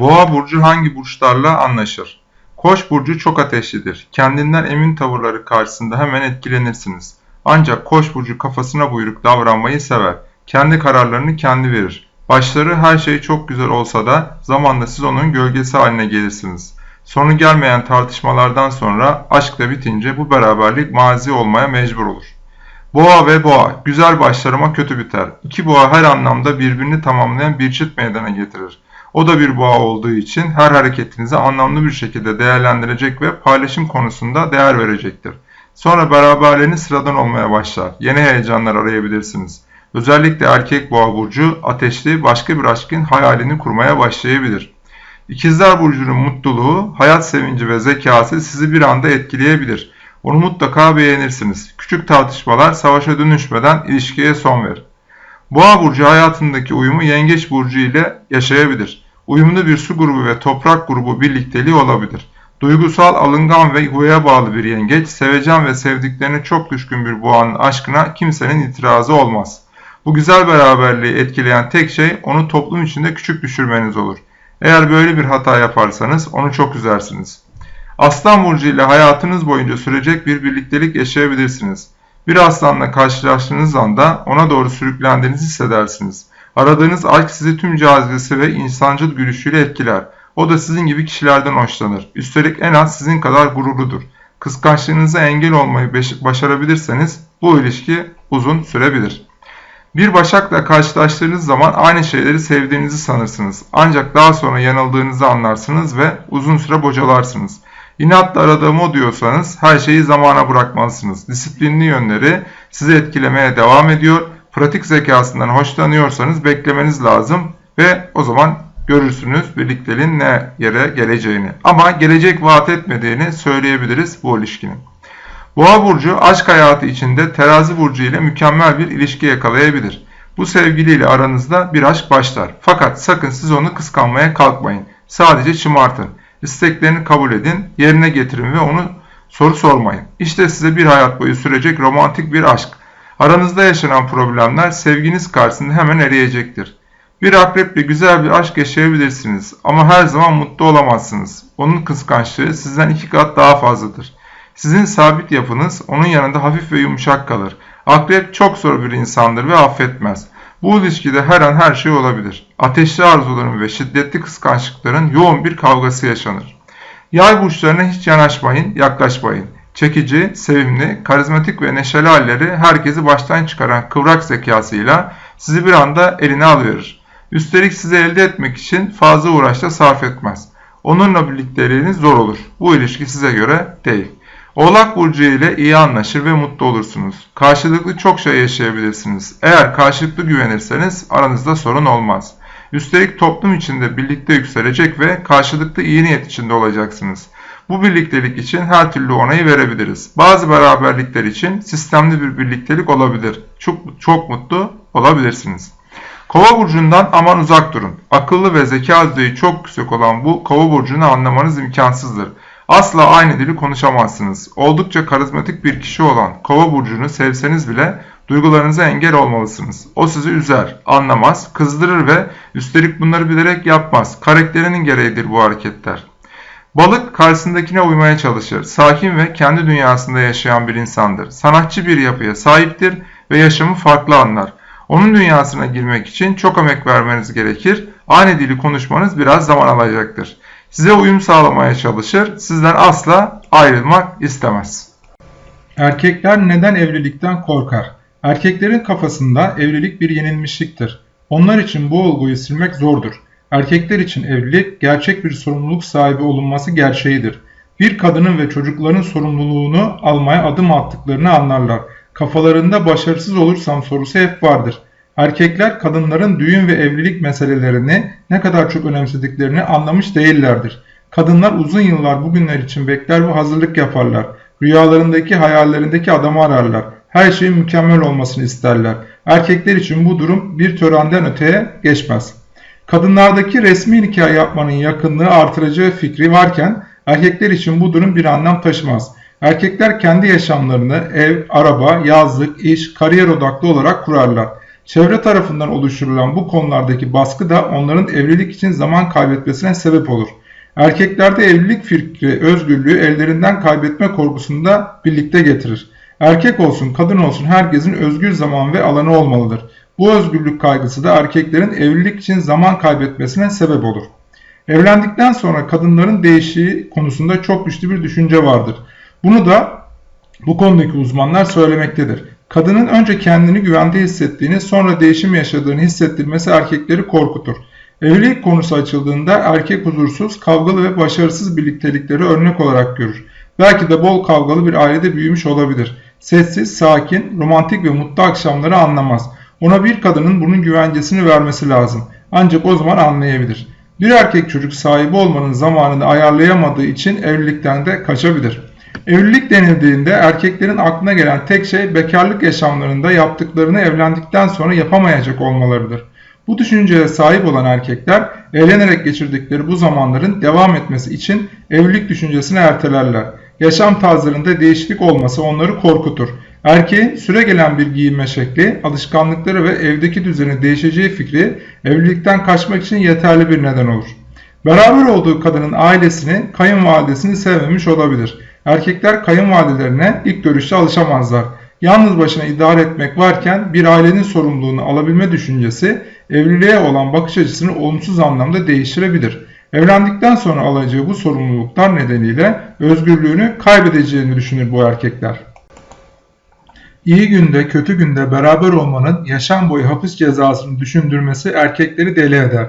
Boğa burcu hangi burçlarla anlaşır? Koç burcu çok ateşlidir. Kendinden emin tavırları karşısında hemen etkilenirsiniz. Ancak Koç burcu kafasına buyruk davranmayı sever. Kendi kararlarını kendi verir. Başları her şey çok güzel olsa da zamanla siz onun gölgesi haline gelirsiniz. Sonu gelmeyen tartışmalardan sonra aşk da bitince bu beraberlik mazi olmaya mecbur olur. Boğa ve boğa, güzel başlarıma kötü biter. İki boğa her anlamda birbirini tamamlayan bir çift meydana getirir. O da bir boğa olduğu için her hareketinizi anlamlı bir şekilde değerlendirecek ve paylaşım konusunda değer verecektir. Sonra beraberliğiniz sıradan olmaya başlar. Yeni heyecanlar arayabilirsiniz. Özellikle erkek boğa burcu ateşli başka bir aşkın hayalini kurmaya başlayabilir. İkizler burcunun mutluluğu, hayat sevinci ve zekası sizi bir anda etkileyebilir. Onu mutlaka beğenirsiniz. Küçük tartışmalar savaşa dönüşmeden ilişkiye son verir. Boğa burcu hayatındaki uyumu yengeç burcu ile yaşayabilir. Uyumlu bir su grubu ve toprak grubu birlikteliği olabilir. Duygusal, alıngan ve yuvaya bağlı bir yengeç, sevecen ve sevdiklerine çok düşkün bir boğanın aşkına kimsenin itirazı olmaz. Bu güzel beraberliği etkileyen tek şey onu toplum içinde küçük düşürmeniz olur. Eğer böyle bir hata yaparsanız onu çok üzersiniz. Aslan burcu ile hayatınız boyunca sürecek bir birliktelik yaşayabilirsiniz. Bir aslanla karşılaştığınız anda ona doğru sürüklendiğinizi hissedersiniz. Aradığınız aşk sizi tüm cazibesi ve insancıl gülüşüyle etkiler. O da sizin gibi kişilerden hoşlanır. Üstelik en az sizin kadar gururludur. Kıskançlığınıza engel olmayı başarabilirseniz bu ilişki uzun sürebilir. Bir başakla karşılaştığınız zaman aynı şeyleri sevdiğinizi sanırsınız. Ancak daha sonra yanıldığınızı anlarsınız ve uzun süre bocalarsınız. İnatla aradığım o diyorsanız her şeyi zamana bırakmalısınız. Disiplinli yönleri sizi etkilemeye devam ediyor. Pratik zekasından hoşlanıyorsanız beklemeniz lazım ve o zaman görürsünüz birlikteliğin ne yere geleceğini. Ama gelecek vaat etmediğini söyleyebiliriz bu ilişkinin. Boğa burcu aşk hayatı içinde terazi burcu ile mükemmel bir ilişki yakalayabilir. Bu sevgiliyle aranızda bir aşk başlar. Fakat sakın siz onu kıskanmaya kalkmayın. Sadece şımartın. İsteklerini kabul edin, yerine getirin ve onu soru sormayın. İşte size bir hayat boyu sürecek romantik bir aşk. Aranızda yaşanan problemler sevginiz karşısında hemen eriyecektir. Bir akreple güzel bir aşk yaşayabilirsiniz ama her zaman mutlu olamazsınız. Onun kıskançlığı sizden iki kat daha fazladır. Sizin sabit yapınız onun yanında hafif ve yumuşak kalır. Akrep çok zor bir insandır ve affetmez. Bu ilişkide her an her şey olabilir. Ateşli arzuların ve şiddetli kıskançlıkların yoğun bir kavgası yaşanır. Yay burçlarına hiç yanaşmayın, yaklaşmayın. Çekici, sevimli, karizmatik ve neşeli halleri herkesi baştan çıkaran kıvrak zekasıyla sizi bir anda eline alıverir. Üstelik sizi elde etmek için fazla uğraşta sarf etmez. Onunla birlikteliğiniz zor olur. Bu ilişki size göre değil. Oğlak Burcu ile iyi anlaşır ve mutlu olursunuz. Karşılıklı çok şey yaşayabilirsiniz. Eğer karşılıklı güvenirseniz aranızda sorun olmaz. Üstelik toplum içinde birlikte yükselecek ve karşılıklı iyi niyet içinde olacaksınız. Bu birliktelik için her türlü onayı verebiliriz. Bazı beraberlikler için sistemli bir birliktelik olabilir. Çok, çok mutlu olabilirsiniz. Kova burcundan aman uzak durun. Akıllı ve zeka düzeyi çok yüksek olan bu kova burcunu anlamanız imkansızdır. Asla aynı dili konuşamazsınız. Oldukça karizmatik bir kişi olan kova burcunu sevseniz bile duygularınıza engel olmalısınız. O sizi üzer, anlamaz, kızdırır ve üstelik bunları bilerek yapmaz. Karakterinin gereğidir bu hareketler. Balık karşısındakine uymaya çalışır. Sakin ve kendi dünyasında yaşayan bir insandır. Sanatçı bir yapıya sahiptir ve yaşamı farklı anlar. Onun dünyasına girmek için çok emek vermeniz gerekir. Aynı dili konuşmanız biraz zaman alacaktır. Size uyum sağlamaya çalışır, sizden asla ayrılmak istemez. Erkekler neden evlilikten korkar? Erkeklerin kafasında evlilik bir yenilmişliktir. Onlar için bu olguyu silmek zordur. Erkekler için evlilik gerçek bir sorumluluk sahibi olunması gerçeğidir. Bir kadının ve çocukların sorumluluğunu almaya adım attıklarını anlarlar. Kafalarında başarısız olursam sorusu hep vardır. Erkekler kadınların düğün ve evlilik meselelerini ne kadar çok önemsediklerini anlamış değillerdir. Kadınlar uzun yıllar bugünler için bekler ve hazırlık yaparlar. Rüyalarındaki hayallerindeki adamı ararlar. Her şeyin mükemmel olmasını isterler. Erkekler için bu durum bir törenden öteye geçmez. Kadınlardaki resmi nikah yapmanın yakınlığı artıracağı fikri varken erkekler için bu durum bir anlam taşımaz. Erkekler kendi yaşamlarını ev, araba, yazlık, iş, kariyer odaklı olarak kurarlar. Çevre tarafından oluşturulan bu konulardaki baskı da onların evlilik için zaman kaybetmesine sebep olur. Erkeklerde evlilik fikri özgürlüğü ellerinden kaybetme korkusunu da birlikte getirir. Erkek olsun kadın olsun herkesin özgür zaman ve alanı olmalıdır. Bu özgürlük kaygısı da erkeklerin evlilik için zaman kaybetmesine sebep olur. Evlendikten sonra kadınların değişiği konusunda çok güçlü bir düşünce vardır. Bunu da bu konudaki uzmanlar söylemektedir. Kadının önce kendini güvende hissettiğini sonra değişim yaşadığını hissettirmesi erkekleri korkutur. Evlilik konusu açıldığında erkek huzursuz, kavgalı ve başarısız birliktelikleri örnek olarak görür. Belki de bol kavgalı bir ailede büyümüş olabilir. Sessiz, sakin, romantik ve mutlu akşamları anlamaz. Ona bir kadının bunun güvencesini vermesi lazım. Ancak o zaman anlayabilir. Bir erkek çocuk sahibi olmanın zamanını ayarlayamadığı için evlilikten de kaçabilir. Evlilik denildiğinde erkeklerin aklına gelen tek şey bekarlık yaşamlarında yaptıklarını evlendikten sonra yapamayacak olmalarıdır. Bu düşünceye sahip olan erkekler eğlenerek geçirdikleri bu zamanların devam etmesi için evlilik düşüncesini ertelerler. Yaşam tarzlarında değişiklik olması onları korkutur. Erkeğin süre gelen bir giyinme şekli, alışkanlıkları ve evdeki düzeni değişeceği fikri evlilikten kaçmak için yeterli bir neden olur. Beraber olduğu kadının ailesini, kayınvalidesini sevmemiş olabilir. Erkekler kayınvalidelerine ilk görüşte alışamazlar. Yalnız başına idare etmek varken bir ailenin sorumluluğunu alabilme düşüncesi evliliğe olan bakış açısını olumsuz anlamda değiştirebilir. Evlendikten sonra alacağı bu sorumluluklar nedeniyle özgürlüğünü kaybedeceğini düşünür bu erkekler. İyi günde kötü günde beraber olmanın yaşam boyu hapis cezasını düşündürmesi erkekleri deli eder.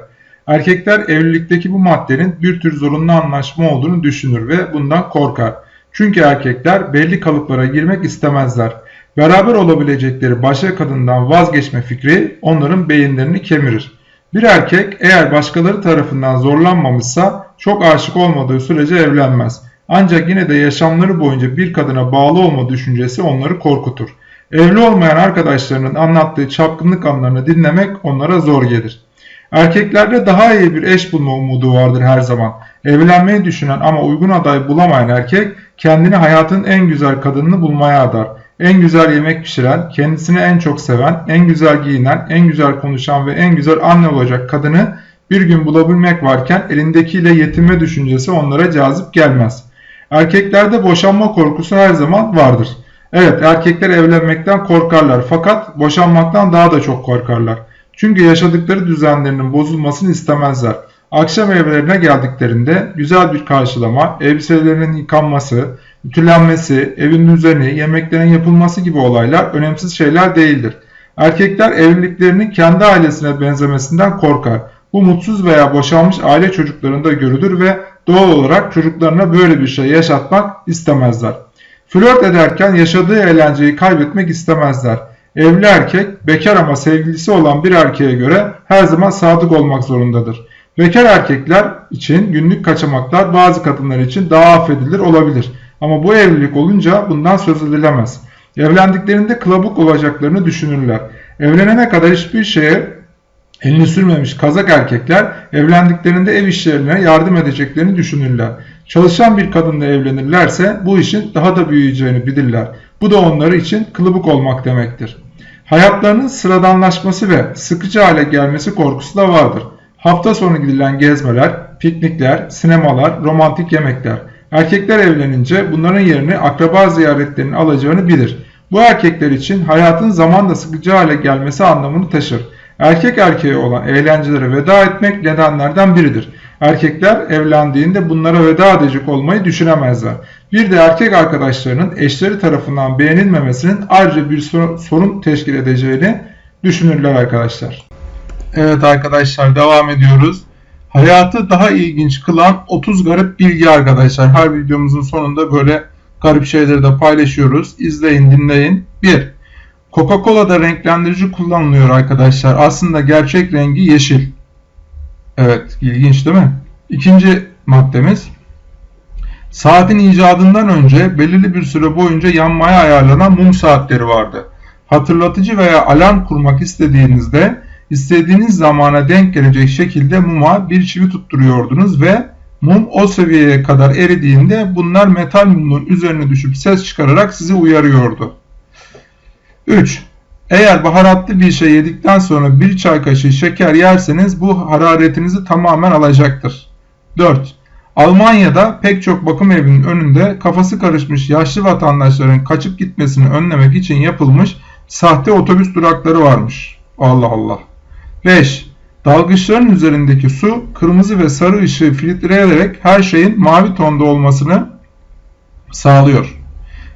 Erkekler evlilikteki bu maddenin bir tür zorunlu anlaşma olduğunu düşünür ve bundan korkar. Çünkü erkekler belli kalıplara girmek istemezler. Beraber olabilecekleri başka kadından vazgeçme fikri onların beyinlerini kemirir. Bir erkek eğer başkaları tarafından zorlanmamışsa çok aşık olmadığı sürece evlenmez. Ancak yine de yaşamları boyunca bir kadına bağlı olma düşüncesi onları korkutur. Evli olmayan arkadaşlarının anlattığı çapkınlık anlarını dinlemek onlara zor gelir. Erkeklerde daha iyi bir eş bulma umudu vardır her zaman. Evlenmeyi düşünen ama uygun aday bulamayan erkek kendini hayatın en güzel kadınını bulmaya adar. En güzel yemek pişiren, kendisini en çok seven, en güzel giyinen, en güzel konuşan ve en güzel anne olacak kadını bir gün bulabilmek varken elindekiyle yetinme düşüncesi onlara cazip gelmez. Erkeklerde boşanma korkusu her zaman vardır. Evet erkekler evlenmekten korkarlar fakat boşanmaktan daha da çok korkarlar. Çünkü yaşadıkları düzenlerinin bozulmasını istemezler. Akşam evlerine geldiklerinde güzel bir karşılama, elbiselerinin yıkanması, ütülenmesi, evin düzeni, yemeklerin yapılması gibi olaylar önemsiz şeyler değildir. Erkekler evliliklerinin kendi ailesine benzemesinden korkar. Bu mutsuz veya boşanmış aile çocuklarında görülür ve doğal olarak çocuklarına böyle bir şey yaşatmak istemezler. Flört ederken yaşadığı eğlenceyi kaybetmek istemezler. Evli erkek bekar ama sevgilisi olan bir erkeğe göre her zaman sadık olmak zorundadır. Bekar erkekler için günlük kaçamaklar bazı kadınlar için daha affedilir olabilir. Ama bu evlilik olunca bundan söz edilemez. Evlendiklerinde kılabuk olacaklarını düşünürler. Evlenene kadar hiçbir şeye elini sürmemiş kazak erkekler evlendiklerinde ev işlerine yardım edeceklerini düşünürler. Çalışan bir kadınla evlenirlerse bu işin daha da büyüyeceğini bilirler. Bu da onları için kılıbık olmak demektir. Hayatlarının sıradanlaşması ve sıkıcı hale gelmesi korkusu da vardır. Hafta sonu gidilen gezmeler, piknikler, sinemalar, romantik yemekler. Erkekler evlenince bunların yerini akraba ziyaretlerinin alacağını bilir. Bu erkekler için hayatın zamanla sıkıcı hale gelmesi anlamını taşır. Erkek erkeğe olan eğlencelere veda etmek nedenlerden biridir. Erkekler evlendiğinde bunlara veda edecek olmayı düşünemezler. Bir de erkek arkadaşlarının eşleri tarafından beğenilmemesinin ayrıca bir sorun teşkil edeceğini düşünürler arkadaşlar. Evet arkadaşlar devam ediyoruz. Hayatı daha ilginç kılan 30 garip bilgi arkadaşlar. Her videomuzun sonunda böyle garip şeyleri de paylaşıyoruz. İzleyin dinleyin. 1. Coca-Cola'da renklendirici kullanılıyor arkadaşlar. Aslında gerçek rengi yeşil. Evet ilginç değil mi? İkinci maddemiz. Saatin icadından önce belirli bir süre boyunca yanmaya ayarlanan mum saatleri vardı. Hatırlatıcı veya alarm kurmak istediğinizde istediğiniz zamana denk gelecek şekilde muma bir çivi tutturuyordunuz ve mum o seviyeye kadar eridiğinde bunlar metal mumun üzerine düşüp ses çıkararak sizi uyarıyordu. 3. Eğer baharatlı bir şey yedikten sonra bir çay kaşığı şeker yerseniz bu hararetinizi tamamen alacaktır. 4. Almanya'da pek çok bakım evinin önünde kafası karışmış yaşlı vatandaşların kaçıp gitmesini önlemek için yapılmış sahte otobüs durakları varmış. Allah Allah. 5. Dalgıçların üzerindeki su kırmızı ve sarı ışığı filtreleyerek her şeyin mavi tonda olmasını sağlıyor.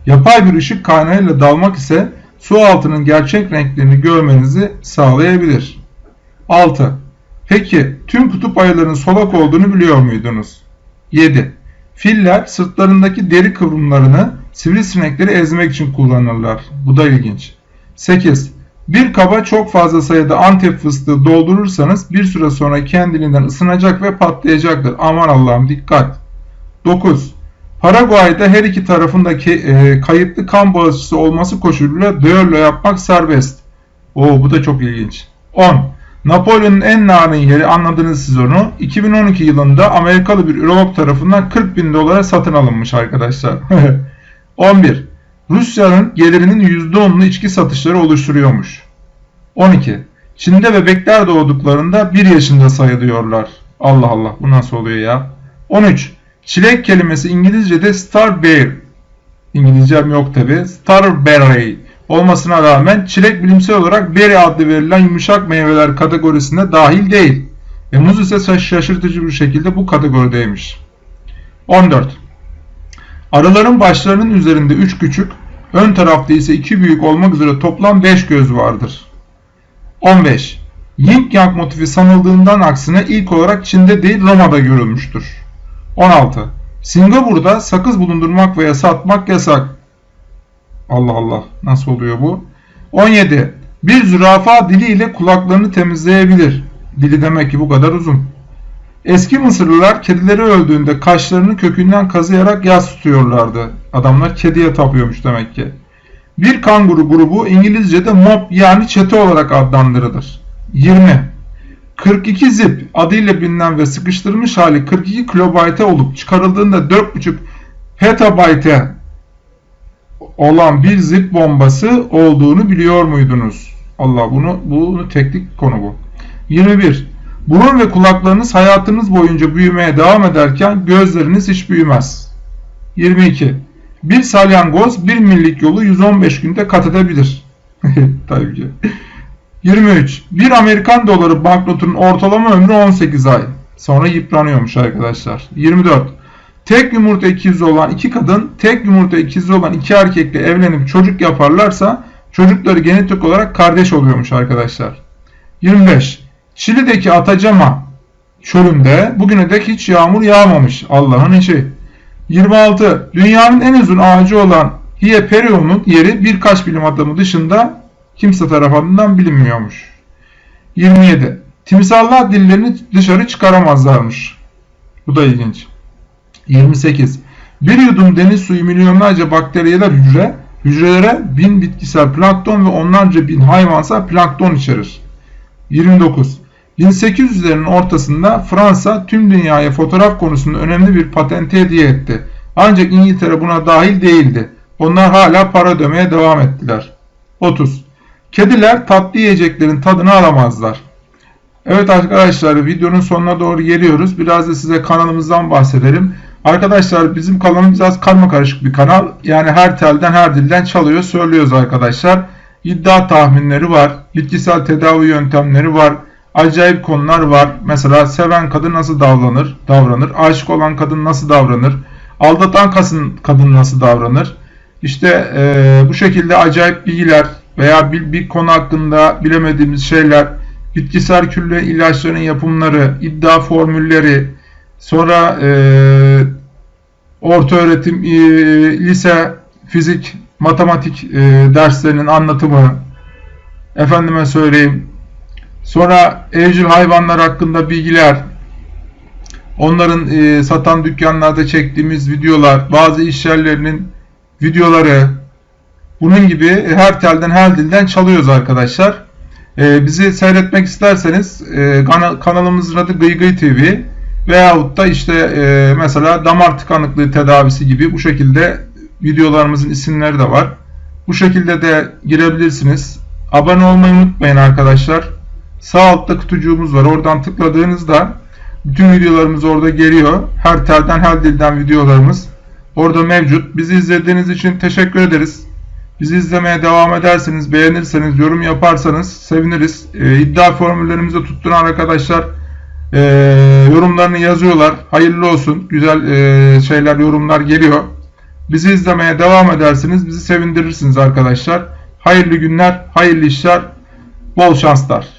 Yapay bir ışık kaynağıyla dalmak ise su altının gerçek renklerini görmenizi sağlayabilir. 6. Peki tüm kutup ayılarının solak olduğunu biliyor muydunuz? 7. Filler sırtlarındaki deri kıvrımlarını sivrisinekleri ezmek için kullanırlar. Bu da ilginç. 8. Bir kaba çok fazla sayıda antep fıstığı doldurursanız bir süre sonra kendiliğinden ısınacak ve patlayacaktır. Aman Allah'ım dikkat. 9. Paraguay'da her iki tarafındaki e, kayıtlı kan bağışçısı olması koşuluyla düello yapmak serbest. Oo bu da çok ilginç. 10. Napolyon'un en narin yeri anladınız siz onu. 2012 yılında Amerikalı bir ürolog tarafından 40 bin dolara satın alınmış arkadaşlar. 11. Rusya'nın gelirinin %10'unu içki satışları oluşturuyormuş. 12. Çin'de bebekler doğduklarında 1 yaşında sayılıyorlar. Allah Allah bu nasıl oluyor ya? 13. Çilek kelimesi İngilizce'de starberry. İngilizcem yok tabi. Starberry olmasına rağmen çilek bilimsel olarak berry adlı verilen yumuşak meyveler kategorisine dahil değil. Ve muz ise şaşırtıcı bir şekilde bu kategorideymiş. 14. Arıların başlarının üzerinde 3 küçük, ön tarafta ise 2 büyük olmak üzere toplam 5 göz vardır. 15. Yin Yang motifi sanıldığından aksine ilk olarak Çin'de değil Roma'da görülmüştür. 16. Singapur'da sakız bulundurmak veya satmak yasak. Allah Allah nasıl oluyor bu? 17. Bir zürafa diliyle kulaklarını temizleyebilir. Dili demek ki bu kadar uzun. Eski Mısırlılar kedileri öldüğünde kaşlarını kökünden kazıyarak yas tutuyorlardı. Adamlar kediye tapıyormuş demek ki. Bir kanguru grubu İngilizce'de mob yani çete olarak adlandırılır. 20. 42 zip adıyla bilinen ve sıkıştırılmış hali 42 kilobayte olup çıkarıldığında 4.5 petabayte olan bir zip bombası olduğunu biliyor muydunuz? Allah bunu bunu teknik konu bu. 21. Burun ve kulaklarınız hayatınız boyunca büyümeye devam ederken gözleriniz hiç büyümez. 22. Bir salyangoz bir millik yolu 115 günde kat edebilir. Tabii ki. 23. Bir Amerikan doları banknotunun ortalama ömrü 18 ay. Sonra yıpranıyormuş arkadaşlar. 24. Tek yumurta ikizi olan iki kadın, tek yumurta ikizi olan iki erkekle evlenip çocuk yaparlarsa çocukları genetik olarak kardeş oluyormuş arkadaşlar. 25. Şili'deki Atacama çölünde bugüne dek hiç yağmur yağmamış. Allah'ın işi. 26. Dünyanın en uzun ağacı olan Hieperion'un yeri birkaç bilim adamı dışında kimse tarafından bilinmiyormuş. 27. Timsallar dillerini dışarı çıkaramazlarmış. Bu da ilginç. 28. Bir yudum deniz suyu milyonlarca bakteriyeler hücre, hücrelere bin bitkisel plankton ve onlarca bin hayvansal plankton içerir. 29. 1800'lerin ortasında Fransa tüm dünyaya fotoğraf konusunda önemli bir patente hediye etti. Ancak İngiltere buna dahil değildi. Onlar hala para ödemeye devam ettiler. 30. Kediler tatlı yiyeceklerin tadını alamazlar. Evet arkadaşlar videonun sonuna doğru geliyoruz. Biraz da size kanalımızdan bahsedelim. Arkadaşlar bizim kanalımız biraz karma karışık bir kanal. Yani her telden her dilden çalıyor söylüyoruz arkadaşlar. İddia tahminleri var. Bitkisel tedavi yöntemleri var. Acayip konular var. Mesela seven kadın nasıl davranır? davranır. Aşık olan kadın nasıl davranır? Aldatan kadın nasıl davranır? İşte e, bu şekilde acayip bilgiler veya bir, bir konu hakkında bilemediğimiz şeyler, bitkisel külle ilaçların yapımları, iddia formülleri, sonra e, orta öğretim, e, lise, fizik, matematik e, derslerinin anlatımı, efendime söyleyeyim, sonra evcil hayvanlar hakkında bilgiler, onların e, satan dükkanlarda çektiğimiz videolar, bazı iş yerlerinin videoları, bunun gibi her telden her dilden çalıyoruz arkadaşlar. Ee, bizi seyretmek isterseniz e, kanalımızın adı Gıygıy TV veyahut da işte e, mesela damar tıkanıklığı tedavisi gibi bu şekilde videolarımızın isimleri de var. Bu şekilde de girebilirsiniz. Abone olmayı unutmayın arkadaşlar. Sağ altta kutucuğumuz var. Oradan tıkladığınızda bütün videolarımız orada geliyor. Her telden her dilden videolarımız orada mevcut. Bizi izlediğiniz için teşekkür ederiz. Bizi izlemeye devam ederseniz, beğenirseniz, yorum yaparsanız seviniriz. Ee, iddia formüllerimizi tutturan arkadaşlar e, yorumlarını yazıyorlar. Hayırlı olsun. Güzel e, şeyler, yorumlar geliyor. Bizi izlemeye devam edersiniz. Bizi sevindirirsiniz arkadaşlar. Hayırlı günler, hayırlı işler, bol şanslar.